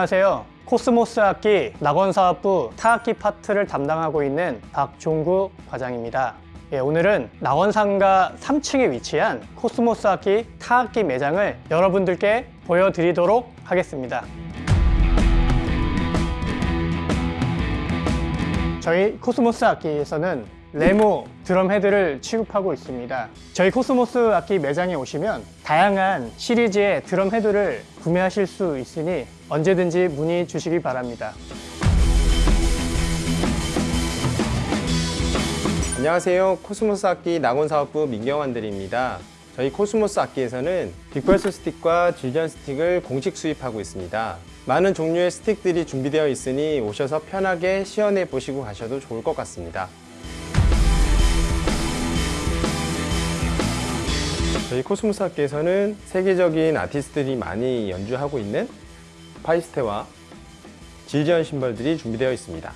안녕하세요. 코스모스 악기 낙원사업부 타악기 파트를 담당하고 있는 박종구 과장입니다. 예, 오늘은 낙원상가 3층에 위치한 코스모스 악기 타악기 매장을 여러분들께 보여드리도록 하겠습니다. 저희 코스모스 악기에서는 Remo 드럼 헤드를 취급하고 있습니다. 저희 코스모스 악기 매장에 오시면 다양한 시리즈의 드럼 헤드를 구매하실 수 있으니 언제든지 문의 주시기 바랍니다. 안녕하세요. 코스모스 악기 낙원사업부 민경환 대리입니다. 저희 코스모스 악기에서는 Vic Firth 스틱과 Zildjian 스틱을 공식 수입하고 있습니다. 많은 종류의 스틱들이 준비되어 있으니 오셔서 편하게 시연해 보시고 가셔도 좋을 것 같습니다. 저희 코스모스 악기에서는 세계적인 아티스트들이 많이 연주하고 있는 Paiste와 질전 심벌들이 준비되어 있습니다.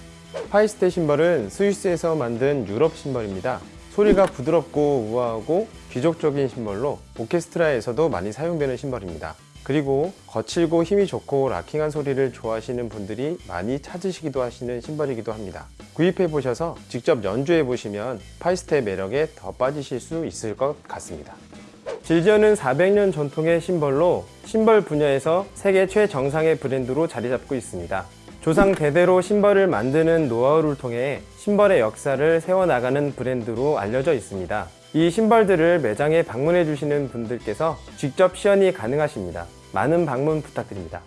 파이스테 심벌은 스위스에서 만든 유럽 심벌입니다. 소리가 부드럽고 우아하고 귀족적인 심벌로 오케스트라에서도 많이 사용되는 심벌입니다. 그리고 거칠고 힘이 좋고 락킹한 소리를 좋아하시는 분들이 많이 찾으시기도 하시는 심벌이기도 합니다. 구입해 보셔서 직접 연주해 보시면 파이스테의 매력에 더 빠지실 수 있을 것 같습니다. 질전은 400년 전통의 심벌로 심벌 분야에서 세계 최정상의 브랜드로 자리 잡고 있습니다. 조상 대대로 심벌을 만드는 노하우를 통해 심벌의 역사를 세워나가는 브랜드로 알려져 있습니다. 이 심벌들을 매장에 방문해 주시는 분들께서 직접 시연이 가능하십니다. 많은 방문 부탁드립니다.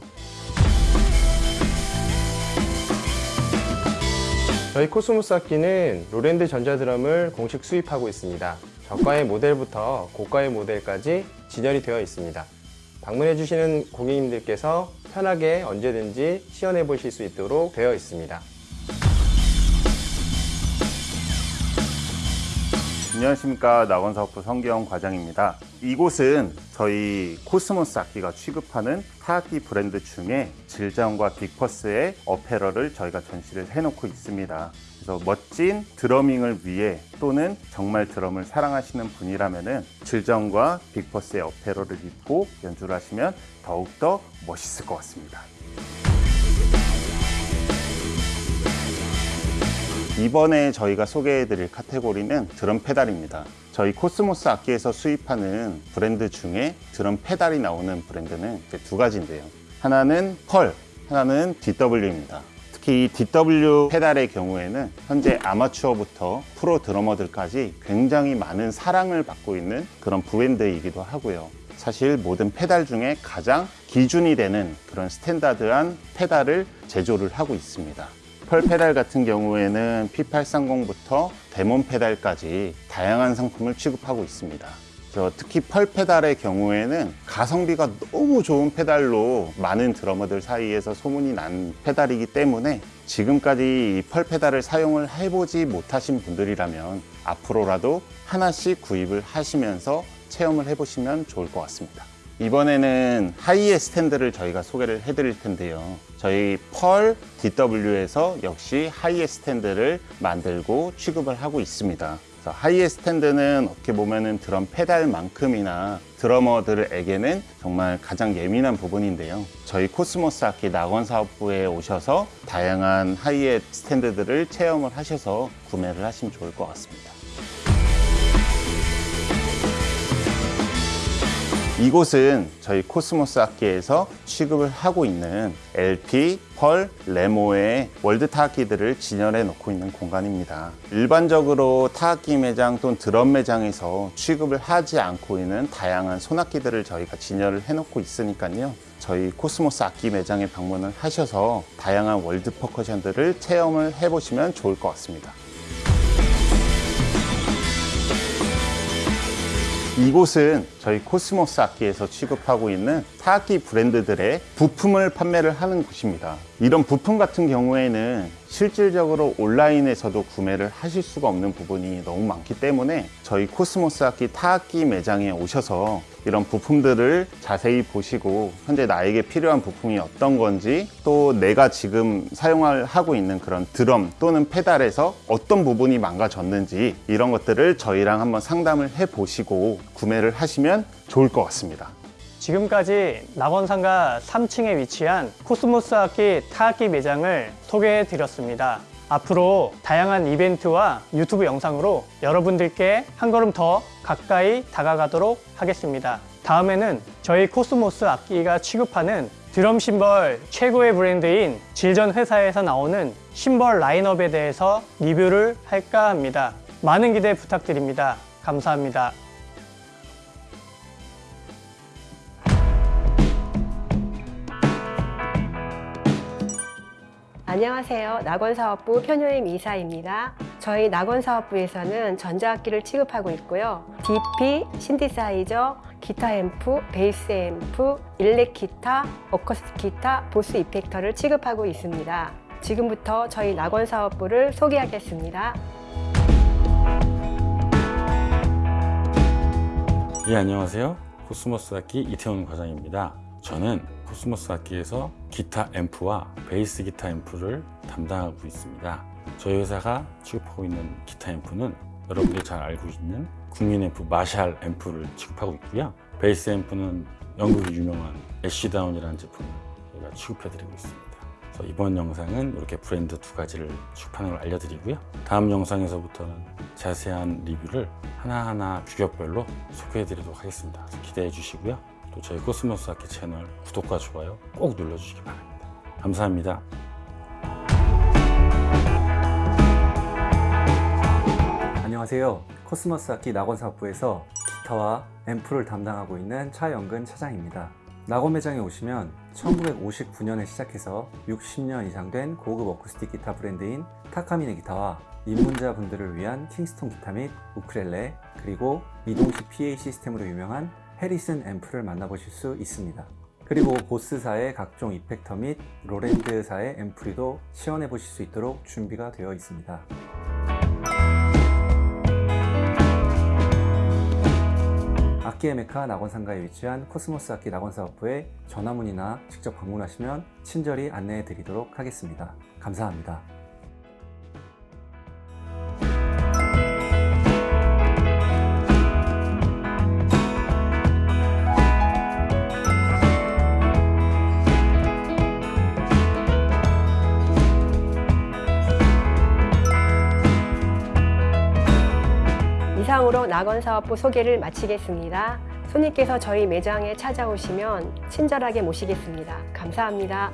저희 코스모스 악기는 Roland 전자드럼을 공식 수입하고 있습니다. 저가의 모델부터 고가의 모델까지 진열이 되어 있습니다. 방문해 주시는 고객님들께서 편하게 언제든지 시연해 보실 수 있도록 되어 있습니다. 안녕하십니까 낙원사업부 성경 과장입니다. 이곳은 저희 코스모스 악기가 취급하는 타악기 브랜드 중에 질장과 빅퍼스의 어페럴을 저희가 전시를 해놓고 있습니다. 그래서 멋진 drumming을 위해 또는 정말 드럼을 사랑하시는 분이라면 질정과 빅퍼스의 어페럴을 입고 연주를 하시면 더욱더 멋있을 것 같습니다. 이번에 저희가 소개해드릴 카테고리는 드럼 페달입니다. 저희 코스모스 악기에서 수입하는 브랜드 중에 드럼 페달이 나오는 브랜드는 두 가지인데요. 하나는 Pearl, 하나는 DW입니다. 특히 이 DW 페달의 경우에는 현재 아마추어부터 프로 드러머들까지 굉장히 많은 사랑을 받고 있는 그런 브랜드이기도 하고요. 사실 모든 페달 중에 가장 기준이 되는 그런 standard한 페달을 제조를 하고 있습니다. Pearl 페달 같은 경우에는 P830부터 Demon 페달까지 다양한 상품을 취급하고 있습니다. 특히 Pearl 페달의 경우에는 가성비가 너무 좋은 페달로 많은 드러머들 사이에서 소문이 난 페달이기 때문에 지금까지 Pearl 페달을 사용을 해보지 못하신 분들이라면 앞으로라도 하나씩 구입을 하시면서 체험을 해보시면 좋을 것 같습니다. 이번에는 하이의 스탠드를 저희가 소개를 해드릴 텐데요. 저희 Pearl DW에서 역시 하이의 스탠드를 만들고 취급을 하고 있습니다. 하이의 스탠드는 어떻게 보면 드럼 페달만큼이나 드러머들에게는 정말 가장 예민한 부분인데요. 저희 코스모스 악기 낙원 사업부에 오셔서 다양한 하이의 스탠드들을 체험을 하셔서 구매를 하시면 좋을 것 같습니다. 이곳은 저희 코스모스 악기에서 취급을 하고 있는 LP, Pearl, Remo의 world 타악기들을 진열해 놓고 있는 공간입니다. 일반적으로 타악기 매장 또는 드럼 매장에서 취급을 하지 않고 있는 다양한 손악기들을 저희가 진열을 해 놓고 있으니까요. 저희 코스모스 악기 매장에 방문을 하셔서 다양한 world percussion들을 체험을 해보시면 좋을 것 같습니다. 이곳은 저희 코스모스 악기에서 취급하고 있는 타악기 브랜드들의 부품을 판매를 하는 곳입니다. 이런 부품 같은 경우에는 실질적으로 온라인에서도 구매를 하실 수가 없는 부분이 너무 많기 때문에 저희 코스모스 악기 타악기 매장에 오셔서 이런 부품들을 자세히 보시고 현재 나에게 필요한 부품이 어떤 건지 또 내가 지금 사용하고 있는 그런 드럼 또는 페달에서 어떤 부분이 망가졌는지 이런 것들을 저희랑 한번 상담을 해 보시고 구매를 하시면 좋을 것 같습니다. 지금까지 낙원상가 3층에 위치한 코스모스 악기 타악기 매장을 소개해 드렸습니다. 앞으로 다양한 이벤트와 유튜브 영상으로 여러분들께 한 걸음 더 가까이 다가가도록 하겠습니다. 다음에는 저희 코스모스 악기가 취급하는 드럼 심벌 최고의 브랜드인 Zildjian 회사에서 나오는 심벌 라인업에 대해서 리뷰를 할까 합니다. 많은 기대 부탁드립니다. 감사합니다. 안녕하세요. 낙원사업부 편효임 이사입니다. 저희 낙원사업부에서는 전자악기를 취급하고 있고요. DP, 신디사이저, 기타 앰프, 베이스 앰프, 일렉 기타, 어쿠스틱 기타, 보스 이펙터를 취급하고 있습니다. 지금부터 저희 낙원사업부를 소개하겠습니다. 예, 안녕하세요. 코스모스 악기 이태원 과장입니다. 저는 코스모스 악기에서 기타 앰프와 베이스 기타 앰프를 담당하고 있습니다. 저희 회사가 취급하고 있는 기타 앰프는 여러분들이 잘 알고 있는 국민 앰프 마샬 앰프를 취급하고 있고요. 베이스 앰프는 영국의 유명한 애쉬다운이라는 제품을 저희가 취급해드리고 있습니다. 이번 영상은 이렇게 브랜드 두 가지를 취급하는 걸 알려드리고요. 다음 영상에서부터는 자세한 리뷰를 하나하나 규격별로 소개해드리도록 하겠습니다. 기대해 주시고요. 또 저희 코스모스 악기 채널 구독과 좋아요 꼭 눌러주시기 바랍니다. 감사합니다. 안녕하세요. 코스모스 악기 낙원 사업부에서 기타와 앰프를 담당하고 있는 차영근 차장입니다. 낙원 매장에 오시면 1959년에 시작해서 60년 이상 된 고급 어쿠스틱 기타 브랜드인 타카미네 기타와 입문자 분들을 위한 킹스톤 기타 및 우크렐레 그리고 이동식 PA 시스템으로 유명한 해리슨 앰프를 만나보실 수 있습니다. 그리고 보스사의 각종 이펙터 및 로랜드사의 앰프류도 시연해 보실 수 있도록 준비가 되어 있습니다. 악기의 메카 낙원상가에 위치한 코스모스 악기 낙원사업부에 전화 문의나 직접 방문하시면 친절히 안내해 드리도록 하겠습니다. 감사합니다. 낙원사업부 소개를 마치겠습니다. 손님께서 저희 매장에 찾아오시면 친절하게 모시겠습니다. 감사합니다.